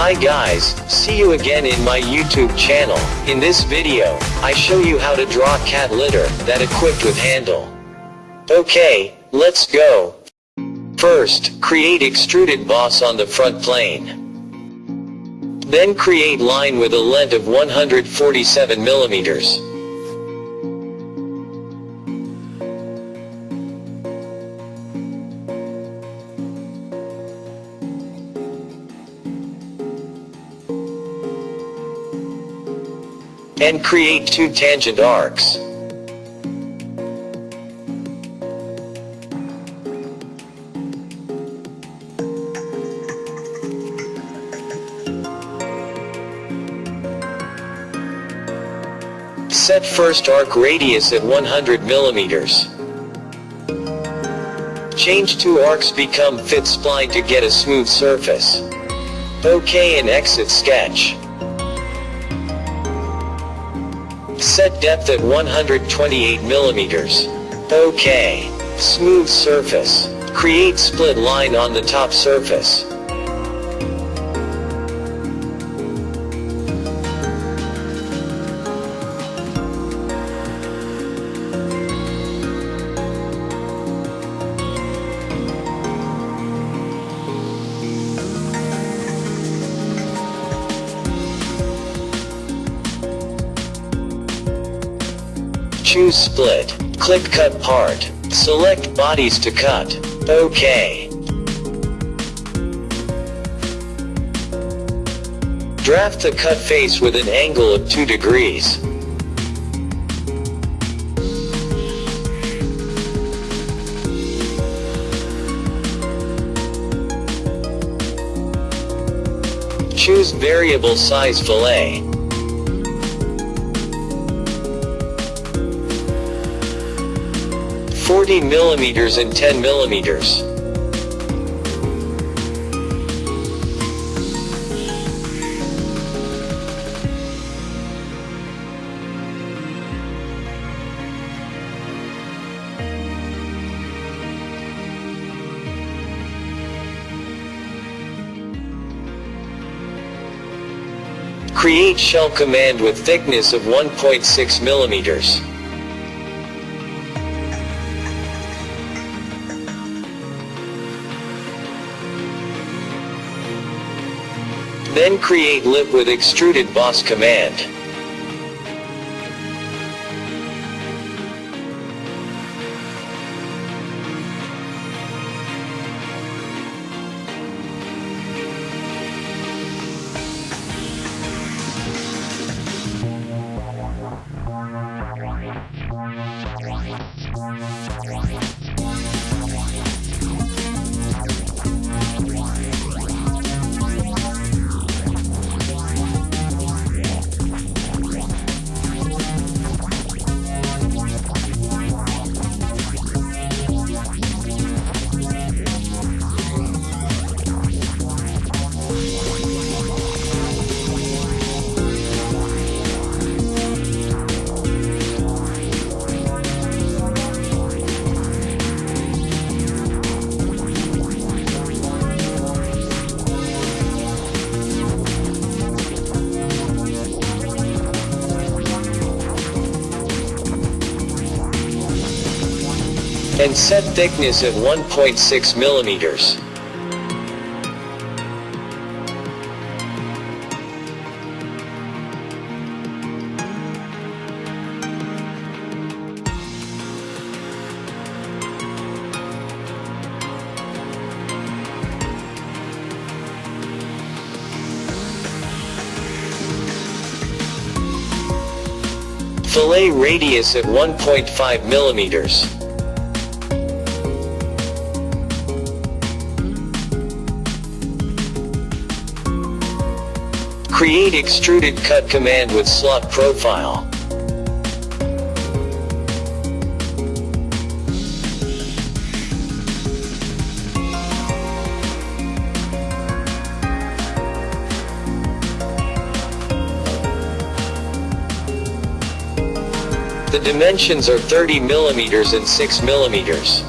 Hi guys, see you again in my YouTube channel. In this video, I show you how to draw cat litter that equipped with handle. Okay, let's go. First, create extruded boss on the front plane. Then create line with a length of 147 millimeters. And create two tangent arcs. Set first arc radius at 100 millimeters. Change two arcs become fit spline to get a smooth surface. OK and exit sketch. Set depth at 128 millimeters. OK. Smooth surface. Create split line on the top surface. Choose split. Click cut part. Select bodies to cut. OK. Draft the cut face with an angle of 2 degrees. Choose variable size fillet. 40 millimeters and 10 millimeters. Create shell command with thickness of 1.6 millimeters. Then create lip with extruded boss command. And set thickness at 1.6 millimeters. Fillet radius at 1.5 millimeters. Create extruded cut command with slot profile. The dimensions are 30 millimeters and 6 millimeters.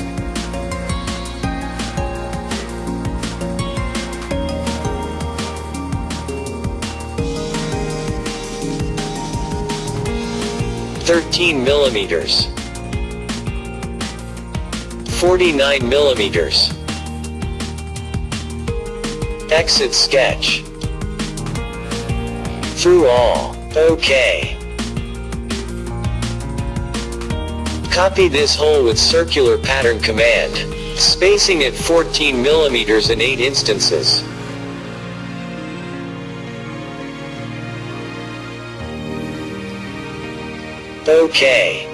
13 millimeters. 49 millimeters. Exit sketch. Through all. OK. Copy this hole with circular pattern command. Spacing at 14 millimeters in 8 instances. OK.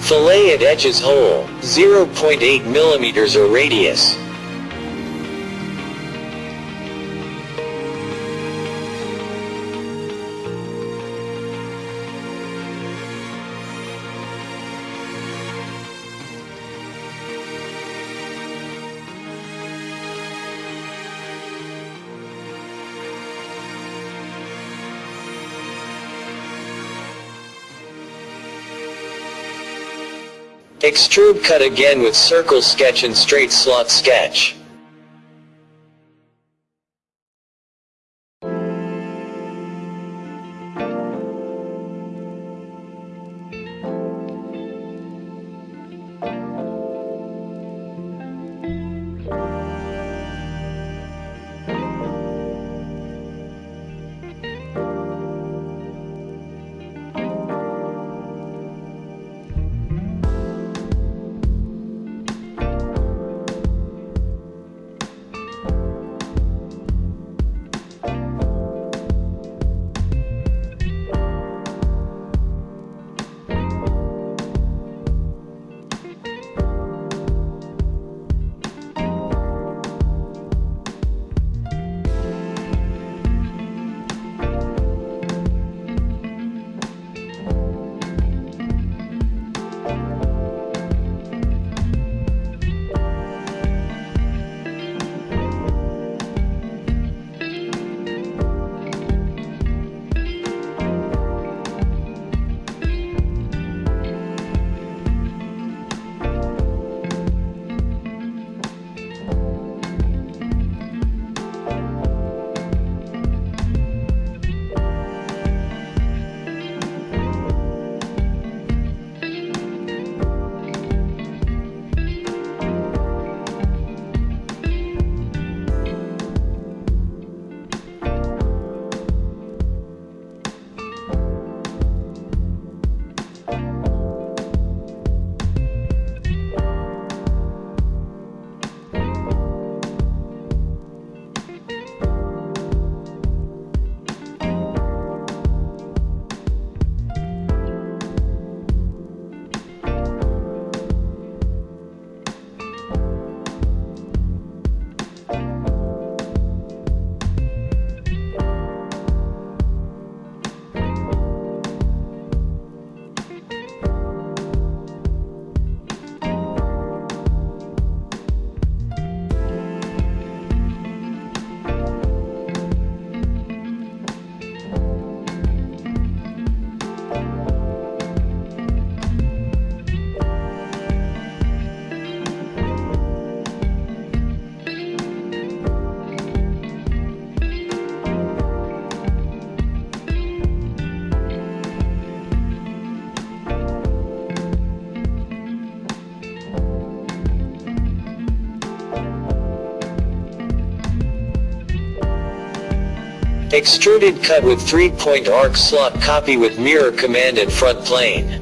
Fillet at edges hole, 0.8 millimeters or radius. Extrude cut again with circle sketch and straight slot sketch. Extruded cut with 3-point arc slot copy with mirror command and front plane.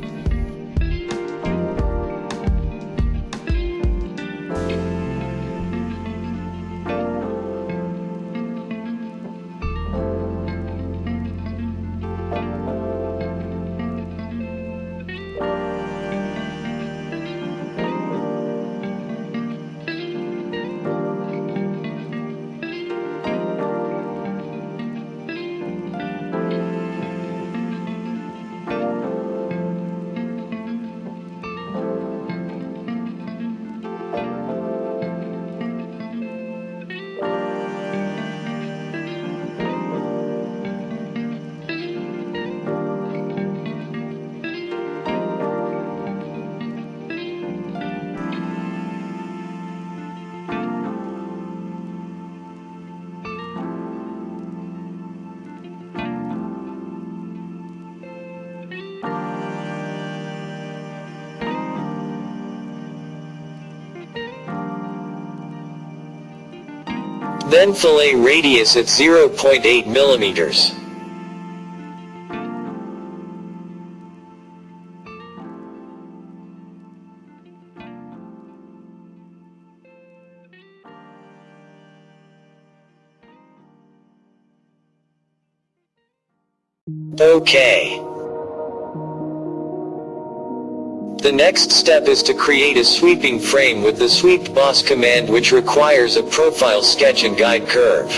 Then fillet radius at 0.8 millimeters. OK. The next step is to create a sweeping frame with the sweep boss command which requires a profile sketch and guide curve.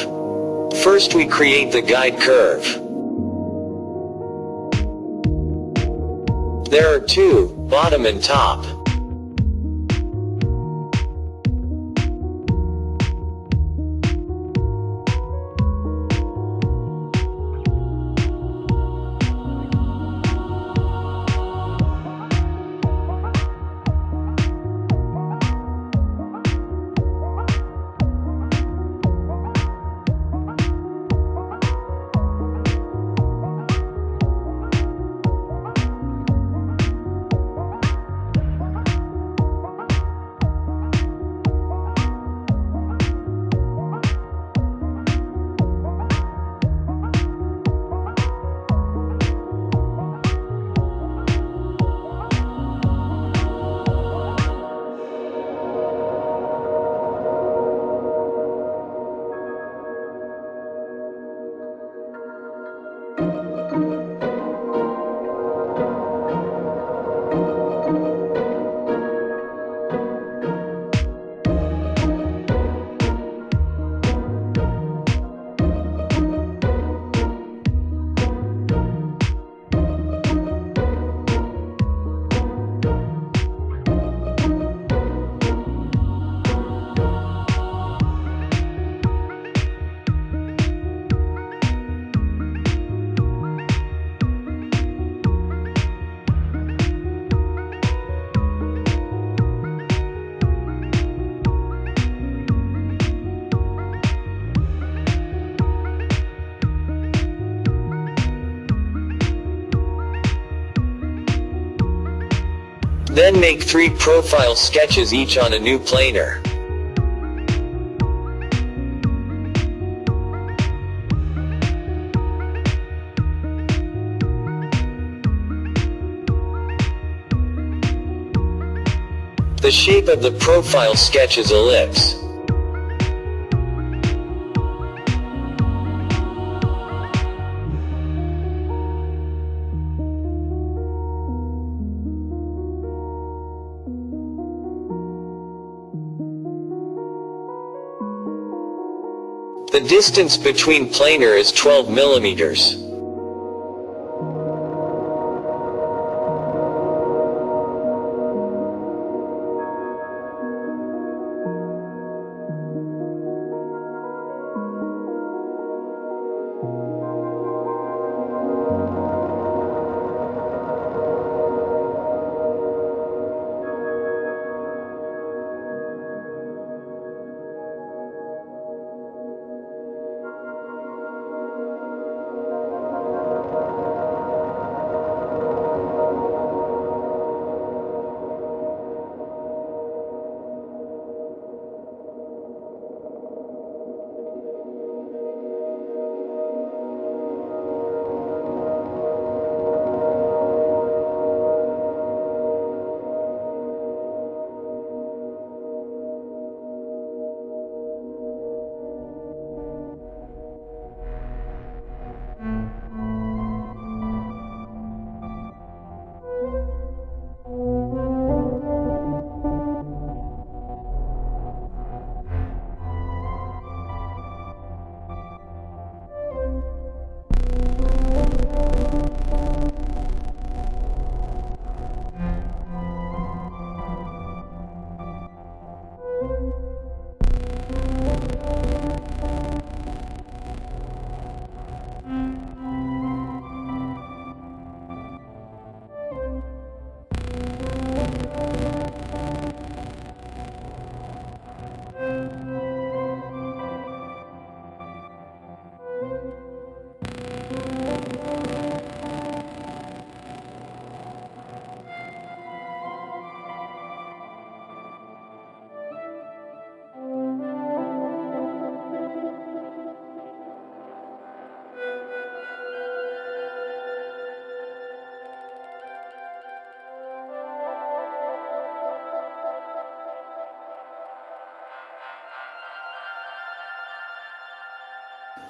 First we create the guide curve. There are two, bottom and top. Then make three profile sketches each on a new planer. The shape of the profile sketch is ellipse. The distance between planer is 12 millimeters.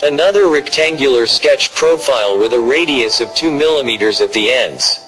Another rectangular sketch profile with a radius of 2 mm at the ends.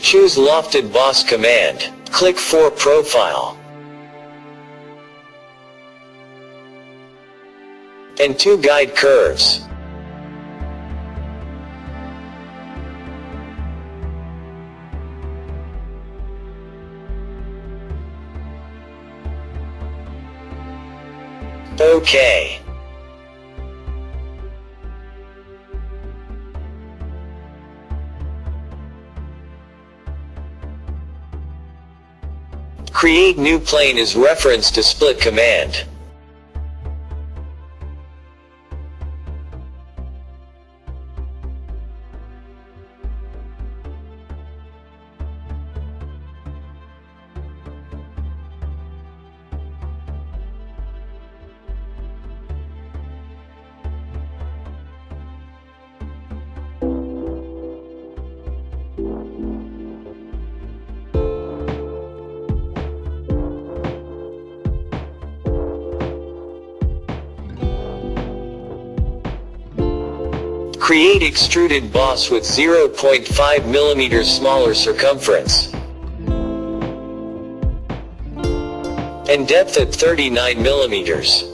Choose Lofted Boss command. Click for Profile. And two guide curves. OK. Create new plane is reference to split command. Create extruded boss with 0.5 mm smaller circumference. And depth at 39 mm.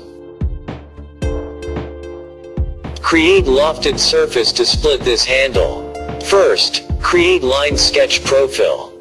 Create lofted surface to split this handle. First, create line sketch profile.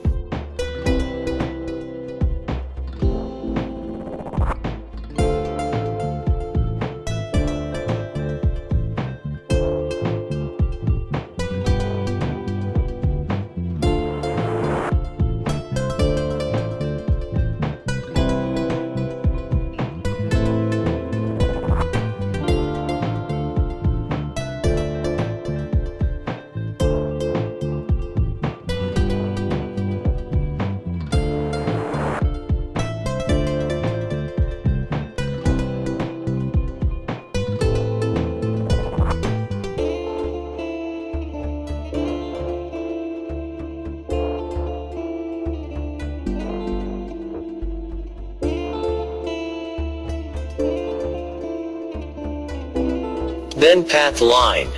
Path line.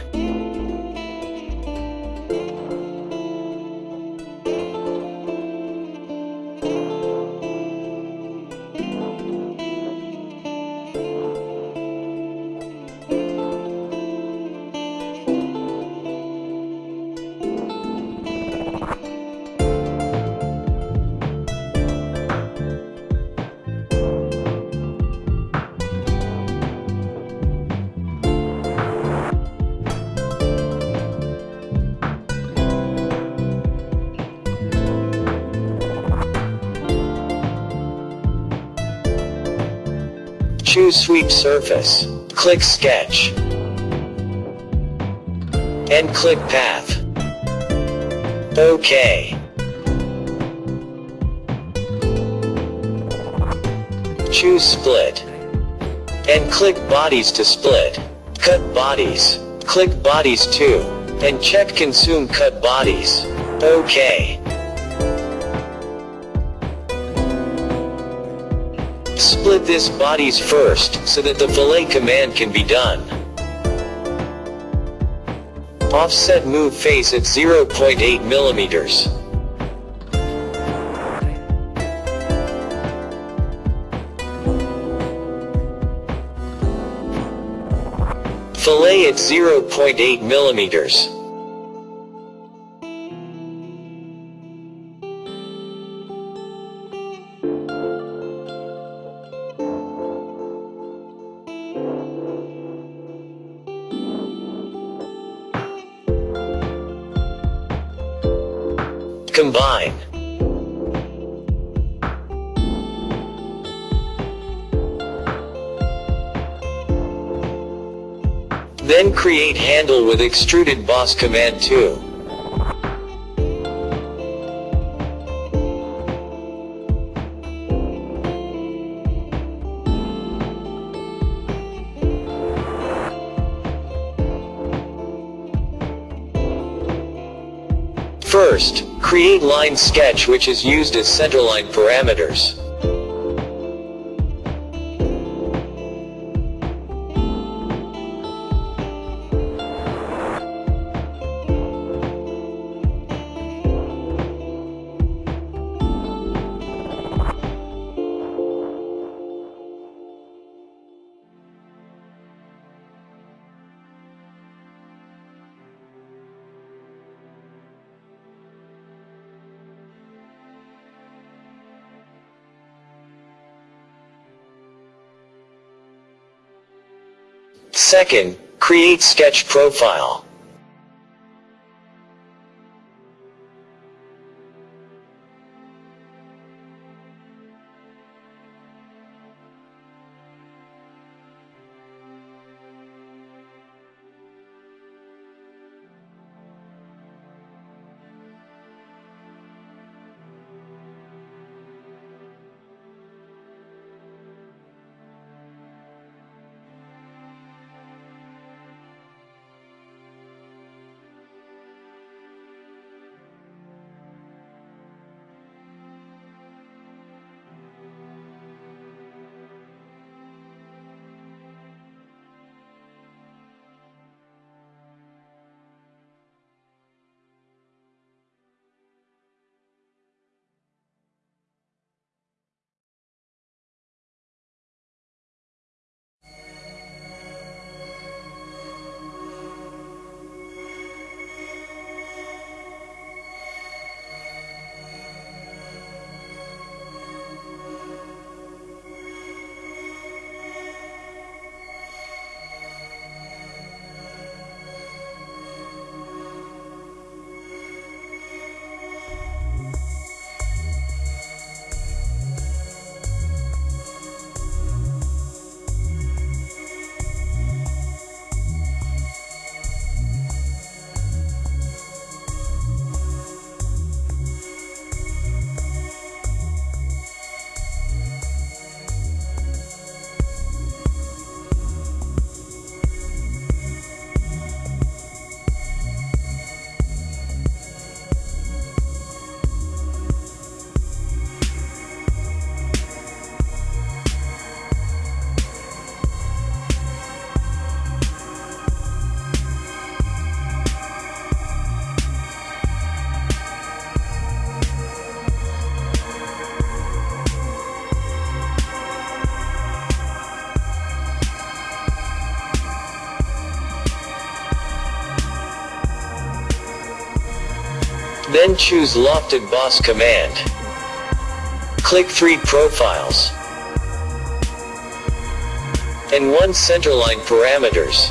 Choose Sweep Surface. Click Sketch. And click Path. OK. Choose Split. And click Bodies to split. Cut Bodies. Click Bodies too. And check Consume Cut Bodies. OK. Split this bodies first, so that the fillet command can be done. Offset move face at 0.8 millimeters. Fillet at 0.8 millimeters. Combine. Then create handle with extruded boss command 2. First, create line sketch which is used as centerline parameters. Second, create sketch profile. Then choose Lofted Boss command. Click 3 profiles. And 1 centerline parameters.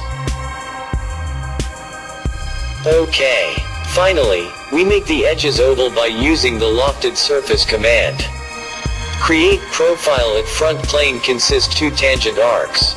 OK. Finally, we make the edges oval by using the Lofted Surface command. Create profile at front plane consists 2 tangent arcs.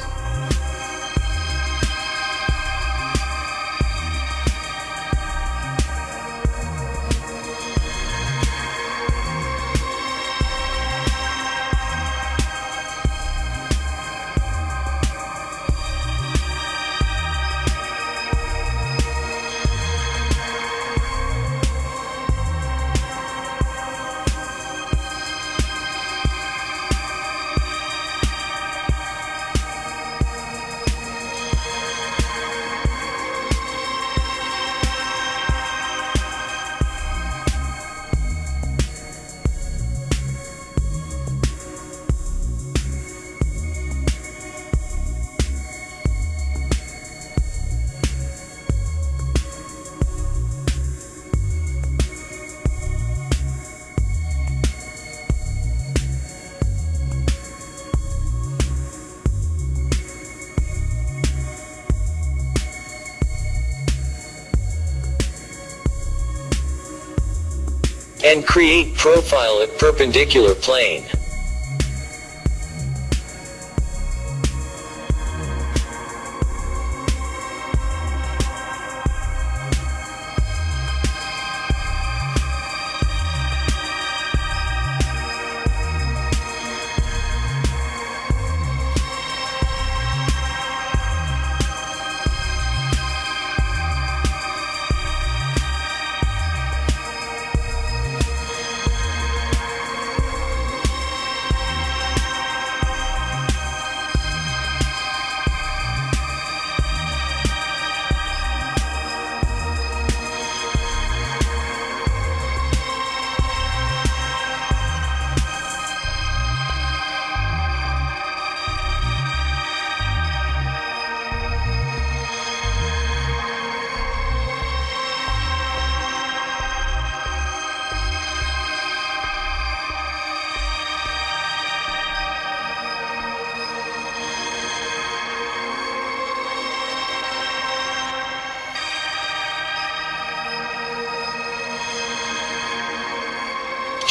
And create profile at perpendicular plane.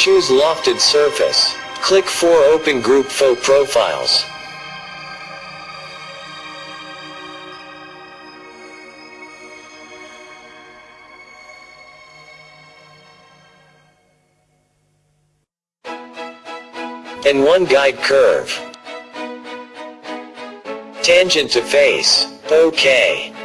Choose lofted surface. Click 4 open group faux profiles. and one guide curve. Tangent to face. OK.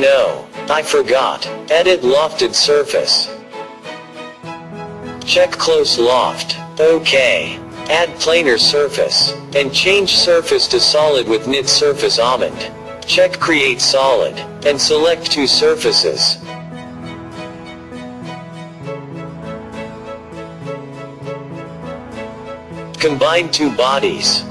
No, I forgot. Edit lofted surface. Check close loft. OK. Add planar surface. And change surface to solid with knit surface almond. Check create solid. And select two surfaces. Combine two bodies.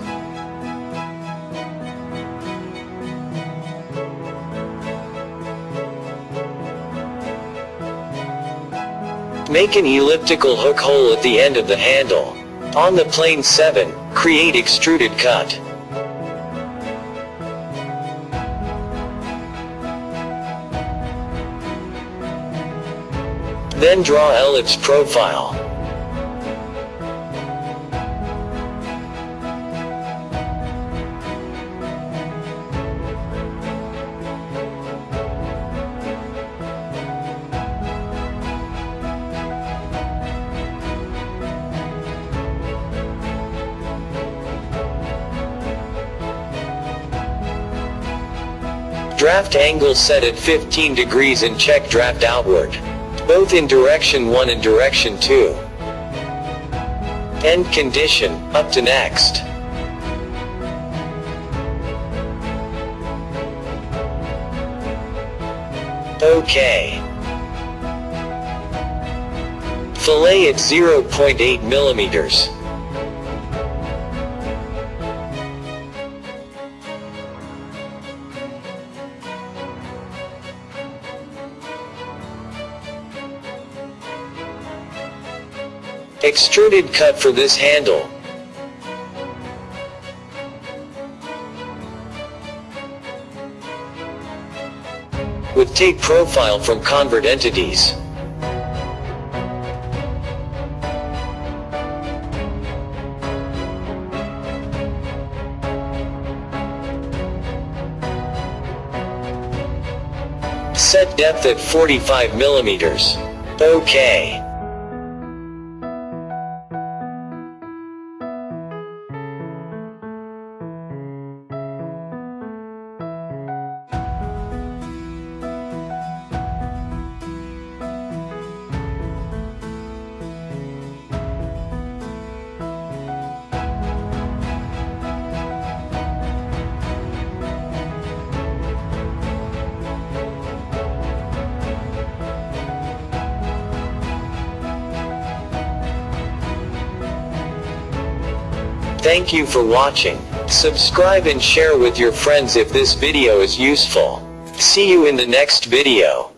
Make an elliptical hook hole at the end of the handle. On the plane 7, create extruded cut. Then draw ellipse profile. Draft angle set at 15 degrees and check draft outward. Both in direction 1 and direction 2. End condition, up to next. OK. Fillet at 0.8 millimeters. Extruded cut for this handle. With tape profile from convert entities. Set depth at 45 millimeters. OK. Thank you for watching. Subscribe and share with your friends if this video is useful. See you in the next video.